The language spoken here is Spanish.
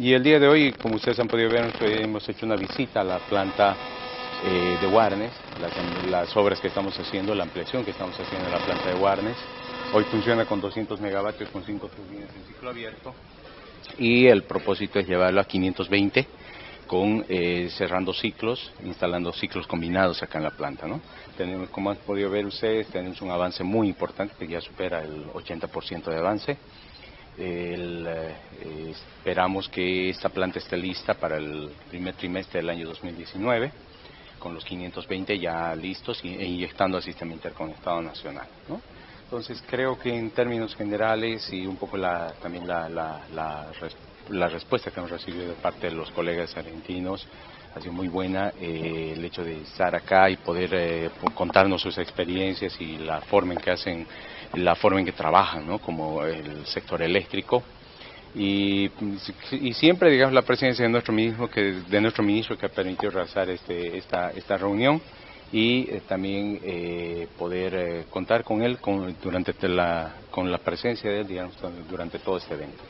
Y el día de hoy, como ustedes han podido ver, hemos hecho una visita a la planta eh, de Warnes, las, las, obras que estamos haciendo, la ampliación que estamos haciendo en la planta de Warnes. Hoy funciona con 200 megavatios con 5 turbinas en ciclo abierto y el propósito es llevarlo a 520 con eh, cerrando ciclos, instalando ciclos combinados acá en la planta. ¿no? Tenemos, como han podido ver ustedes, tenemos un avance muy importante que ya supera el 80% de avance. El, eh, esperamos que esta planta esté lista para el primer trimestre del año 2019 con los 520 ya listos e inyectando al sistema interconectado nacional. ¿no? Entonces creo que en términos generales y un poco la, también la, la, la, la, respuesta que hemos recibido de parte de los colegas argentinos ha sido muy buena. Eh, el hecho de estar acá y poder eh, contarnos sus experiencias y la forma en que hacen, la forma en que trabajan, ¿no? como el sector eléctrico. Y, y, siempre digamos la presencia de nuestro ministro que de nuestro ministro que ha permitido realizar este, esta, esta reunión y eh, también eh, poder eh, contar con él con, durante la, con la presencia de él digamos durante todo este evento.